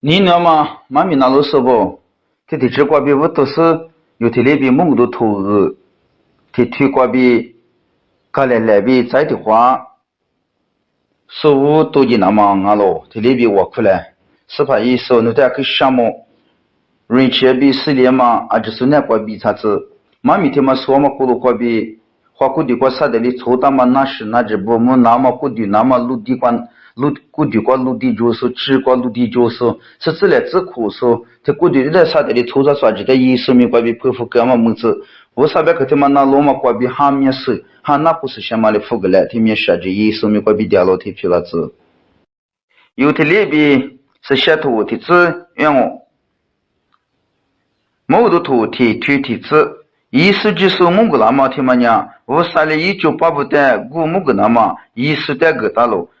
你那么妈咪那路说不？这的这瓜比我都是有的那边梦都投入，的推瓜比，看来那边在的话，说我都已那么俺咯，的那边我过来，是怕一说那点个项目，人气比四年嘛，啊就是那瓜比啥子，妈咪他妈说嘛，咕噜瓜比，花咕的瓜啥的哩，抽大嘛那是那只不么那么咕的那么陆地瓜。 陆古地瓜陆地角色，吃瓜陆地角色，是自来自苦说，这古地在啥的里头着啥子的意思没关比佩服干嘛么子？我啥别个他妈那罗马关比哈面是，哈那不是先嘛的服个来，他面啥子意思没关比掉了铁皮了子。有的里边是写图的字，让我，某的图提推的字。意思就是蒙古那么他妈娘，我啥的一九八不的古蒙古那么意思的个大喽。对面什么呢？么子嘛个哩？修了那干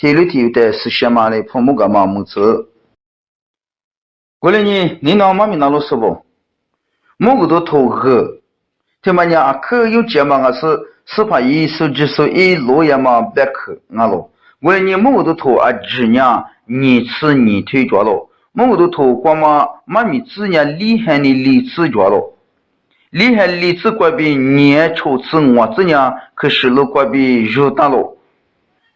手家木家喽。么能咋可他妈的是？铁锅不打么呢，个就睡着喽。阿六百呢还年能喽。铁路铁的是些嘛的，泡沫个嘛么子？过来呢，你那妈咪那路是不？某个都投个，他妈娘可有节嘛？我是是怕一手机手一落也嘛别去俺咯。过来你，某个都投啊，只呢你吃你腿脚咯。某个都投光嘛妈咪只呢厉害的理智脚咯。厉害理智怪比年抽子我这呢可是路怪比肉大咯。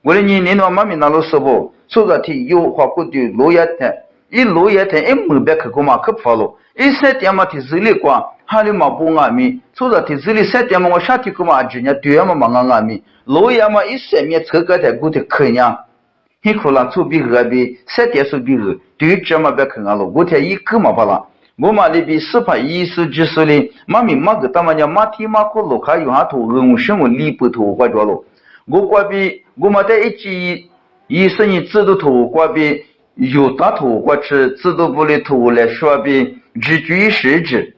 看啊咯，初着天有家子的那么比和，但我有嘛个吃嘛里边某个都头呢，但我面嘛过比面你家子啥嘛啊咯，我哩呢，你那妈咪那路说不。所着天有花果的落叶天，一落叶天一没别去过嘛去跑了，一三点嘛天日里光，哈里嘛不安眠，所着天日里三点嘛我夏天过嘛今年对呀嘛嘛安安眠，落叶嘛一三面车个在过的可娘，很可能出比二比三点数比二，对这嘛别去俺了，我天一个嘛不啦，我嘛里边十八一十几岁的，妈咪妈个他妈家马天马可路卡有下头，我什么里不头花着了，我关闭我嘛在一起。一是你制度图挂比有大图挂吃制度部的图来说比只举实质，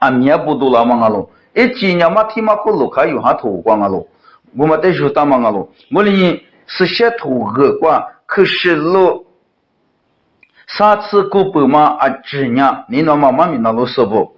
啊面部都那么个咯，一今年嘛天嘛可路卡有下图挂个咯，我们得说大嘛个咯，我哩是写图个挂，可是路上次过百嘛啊几年，你那妈妈咪那路说不？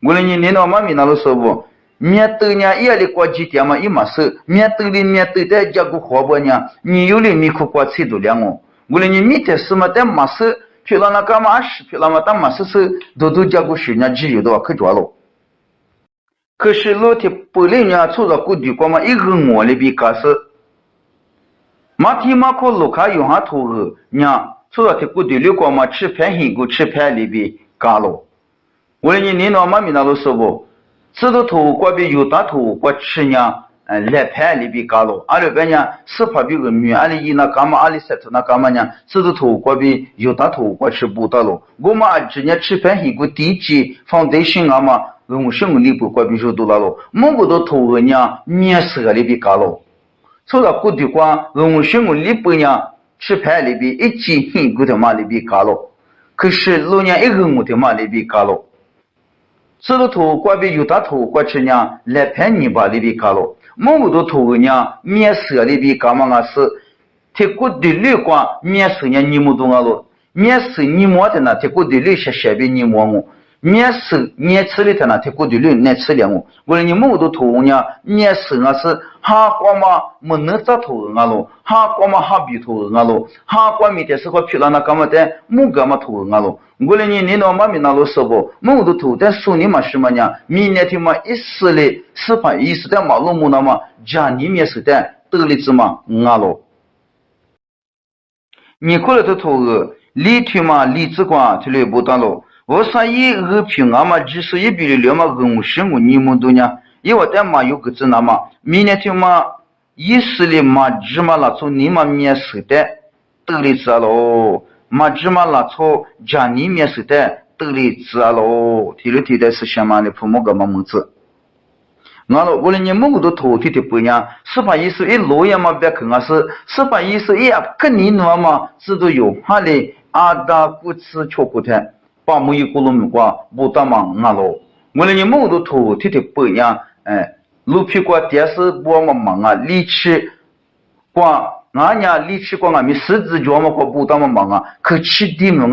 意思但嘛你侬嘛手里头啊咯，木头头但苏尼嘛是嘛呢？司法意思但嘛你侬嘛手里头了嘛是司法意思一了嘛但嘎达你是说啊咯，在去那点嘛啊计划面对啊咯，木头头嘛就是指意思的计算哈里是一点过呢，哈瓜面对啊咯，我嘞你领导嘛咪那了说我里边开始，马天马可路卡用下头后，娘出了天谷地里光嘛，吃盘黑锅吃盘里边干了。为了你领导妈咪那都说不？这个头瓜比有大头瓜吃呢，嗯来派里边搞了，阿里边呢司法比个米，阿里伊那干嘛阿里塞特那干嘛呢？这是土国比有大土国吃不到了。我们今年吃饭一个地基放在心啊嘛，用什么里不国比就多了咯。某个都土个呢面色里边搞了，除了古地瓜用什么里不呢？吃饭里边一斤一个的嘛里边搞了，可是老年一个我的嘛里边搞了。这个土国比有大土国去呢来喷泥巴里边搞了。某个都土呢，面色里边干嘛个是？铁锅的绿光面色呢，你们懂啊咯？面色你摸的呢，铁锅的绿些些边你摸我。面色面吃里头呢，铁锅的绿难吃了我。我说你某个都土呢，面色啊是哈光嘛没能咋土啊咯？哈光嘛哈比土啊咯？哈光面的是块皮了那干嘛的？木干嘛土啊咯？我说你你那妈咪那路说不？某都土但说你嘛什么呢？明年天嘛一时嘞，司法一时的马路木那么家里面是的得里子嘛啊咯？你过来的土个，里头嘛里子光出来不当咯？我说一二平啊嘛，几十一比六嘛，五十五你们多呢？因为但嘛有个子那么，明年天嘛一时嘞嘛，芝麻那从你嘛面是的得里子咯？嘛芝麻拉草家里面是的得里子啊喽，提了提的是什么的父母个么么子？俺了，我了你某个都头提的不样，十八意思一落也嘛别看啊是，十八意思一跟你那么知道有哈嘞阿达古吃巧骨头，把某一个路么瓜不打嘛俺了，我了你某个都头提的不样，哎，路皮瓜电视播嘛忙啊，力气瓜。俺家力气光俺们十字脚嘛，过不当嘛忙啊，可起地么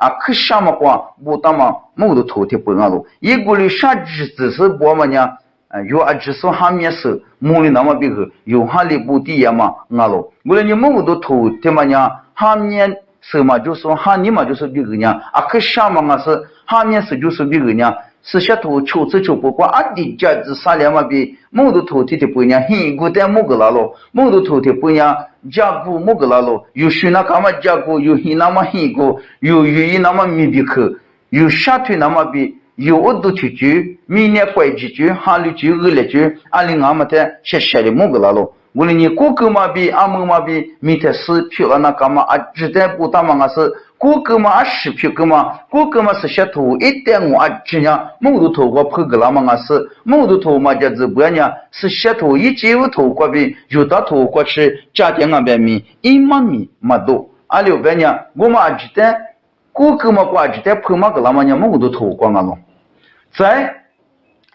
啊是呢，俺们前面过不当嘛啊是，通过去年、明年、去年夏季么子嘛都走呢，没差差那个可起俺们也就差了，明年就那边明年那个可起的就是呢，啊可下么过不当嘛，某都头天不俺路，一个月夏季只是播嘛呢，啊有啊只是下面是，木里那么别个有哈里不地呀嘛俺路，我说你某都头天嘛呢，哈面。是嘛？就说哈你嘛，就是别个呢，啊可想嘛，我是哈面是就是别个呢，si sha tu chu tsu chu pu kwa a di ja zi sa le ma bi mu du tu ti ti pu nya hi gu te mu gu la lo. Mu du tu ti pu nya ja gu mu gu la lo. Yu shu na ka ma ja gu yu hi na ma hi gu yu yu yi na ma mi bi ku yu sha tu na ma bi yu u du tu ju mi ne kwai ji ju ha lu ju gu le ju a li nga ma te she she li mu gu la lo. Gu li ni ku ku ma bi a mu ma bi mi te si pi la na ka ma a zhi te pu ta ma nga si 过个嘛啊十票个嘛，过个嘛是些土一点我啊只样，木头土我破个那么个是木头土嘛就是不样，是些土一九土过比有大土过去加点俺边米一毛米没多，阿六百年我嘛啊鸡蛋过个嘛过鸡蛋破嘛个那么样木头土过俺咯，在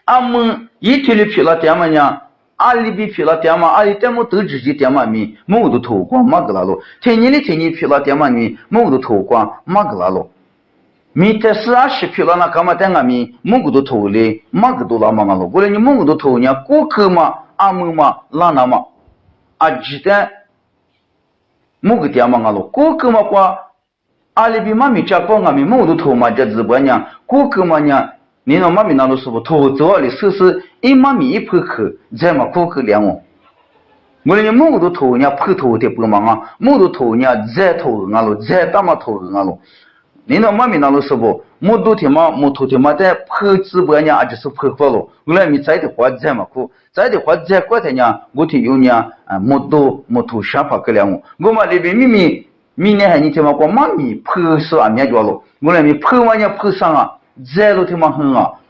阿门一天的票了点么样？阿里皮了点嘛，阿里点么，呢，ali bi phila tyama ali temo tu jiji tyama mi mo du tho kwa magla lo tenyi ni tenyi phila tyama ni mo du tho kwa magla lo mi tesla shi phila na kama tenga mi mo du tho le mag du la ma lo. Gore ni mo du tho nya ko khma amu ma la na ma. Ajita mo gu tyama nga lo. Ko khma kwa ali bi ma mi cha po nga mi mo du tho ma ja zba nya ko khma nya ni no ma mi na lo su bo tho zo ali su su 一妈咪那都是不木头的嘛，木头的嘛在破直播呢，就是破破了。我来你再的话再么苦，再的话再过的呢，我听有呢啊木头木头想法个两哦。我嘛那边明明明年还你听嘛过妈咪破是啊面着了，我来你破完呢破上啊。在路头嘛很啊，我嘛不懂你，某个都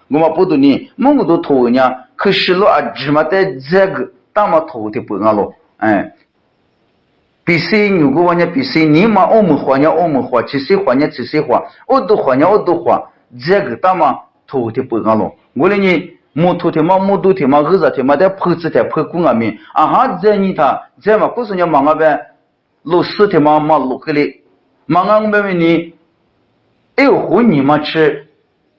头呢，可是路啊，芝麻在这个大嘛头的不啊咯，哎，比谁如果往年比谁，你嘛我们花呢我们花，其谁花呢其谁花，我都花呢我都花，这个大嘛头的不啊咯，我嘞你木头的嘛木头的嘛，二十的嘛在破子的破工啊面，啊哈在你他在嘛，不是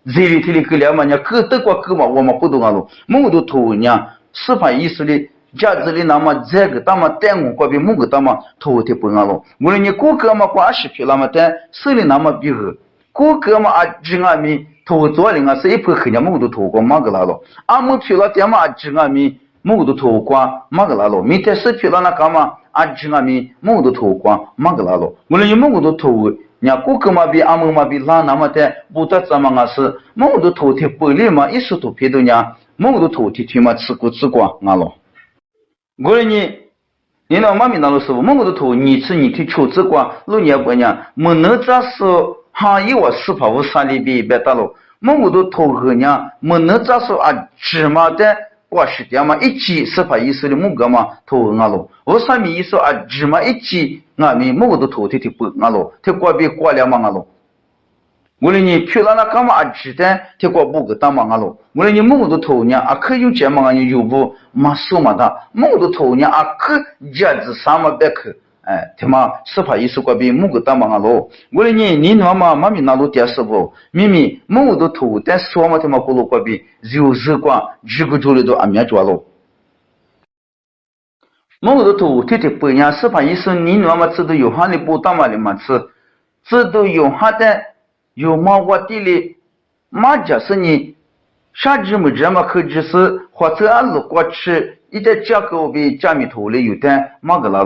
你忙啊呗，落石的嘛，你，这里头的个两嘛呢，各德国各嘛，我们不懂啊喽。某都头呢，司法意识的价值的那么这个，那么单我国比某个那么头的不啊喽。我说你过个嘛挂十票那么单，手里那么比个，过个嘛啊几阿米头做的啊是一盘黑呢，某都头光嘛个啦喽。阿么票了点嘛几阿米，某都头光嘛个啦喽。明天十票了那干嘛？ajji nga mi mungu do to kwa magla lo ngule ni mungu do 你呀，过个嘛比阿姆嘛比，哪那么的不得怎么个事？那么多土地本来嘛，一时都偏多呀。那么多土地，天嘛吃苦吃光阿罗。我说你，你那妈咪那老师傅，那么的土，你吃你去吃几光？六年过年，没那杂事，行业话四百五三里币一百单了。那么的土，后年没那杂事啊？芝麻的瓜十点嘛，一斤四百一十的，木格嘛土阿罗。我上面一说啊，芝麻一斤。嘛一起，俺们木个都投的的不俺咯，他过别过了嘛俺咯。我哩你去了那干嘛啊？只的他过不个当嘛俺咯。我哩你木个都投呢，啊可有钱嘛？俺有不嘛数嘛的，木个都投呢，啊可价值啥嘛别去。哎，他妈司法意识过比木个当嘛咯？我哩你你他妈妈咪那路电视不？咪咪木都投，但是我嘛他妈过路过比就是过几个周里都安面抓咯。木都投，天天不样司法意识，你他妈知道有哈的不当嘛的嘛是，知道有哈的有嘛我地里，嘛就是你啥子么这么可就是或者俺路过去。一在价格比加米头里有点马个拉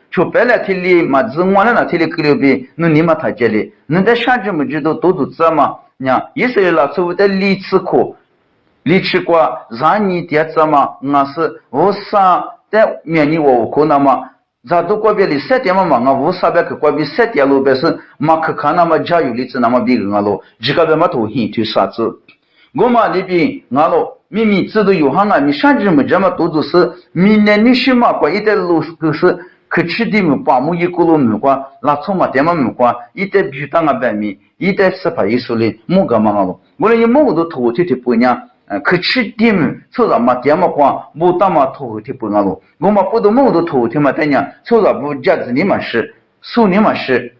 里一代过了啥子么这么都都知了，菩提法上门的你过了，菩提法里，嘛？是？俺白米？你那妈咪哪路是不？啥子么子嘛都叫我后头，让你都阿里是都都是，就白了天里嘛子我那那天里给了呗，那你嘛他家里，那在啥子么子都都都知道嘛？伢，意思是啦，所谓的理齿课，理齿过让你爹知道嘛？俺是我啥在面临我可能嘛？咱都过别里三点嘛忙啊，无啥别去过别三点路边是马去看那么加油里子那么别个啊咯，这个别嘛头 hin 推啥子？我嘛里边啊咯，明明知道有哈啊，你甚至么这么多都是明年你什么过一点路都是去吃的么，把木一个路么过，那从嘛点嘛么过，一点比当啊白米，一点是怕一说的木个嘛啊咯，我连你木都头天天不娘。可吃点，抽着嘛点嘛光，木当嘛土天不安咯。我嘛不都木都土天嘛在呢，抽着不价值你嘛是，数你嘛是，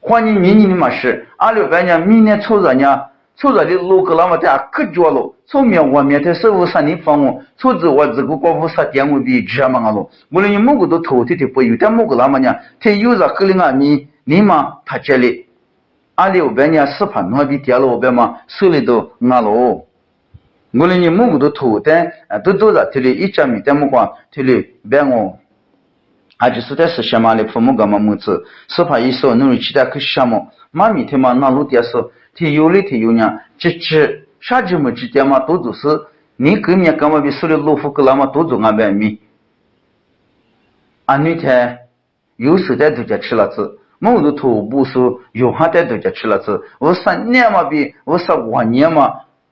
换你明年你嘛是，阿六百年明年抽着呢，抽着的路个那么在可脚了，后面外面的十五三年房屋，抽着我这个过五十点五比这嘛咯。我连你木个都土天天不有点木个那么呢，他有着个人啊你你嘛他这里，阿六百年十盘那比跌了五百嘛，手里都安了。我哩你木个都土的，啊，都都在这里一家米的木光，这里别我，啊，就是在是什么的父母干嘛木子，是怕一说弄其他去什么，妈咪他妈那路电视，他有哩他有呢，这这啥子么之间嘛，都都是你跟面干嘛比手里老虎跟那么都做俺白米，啊，那天有时在都家吃了子。木头土不说，有哈在都家吃了子，我三年嘛比，我十五年嘛。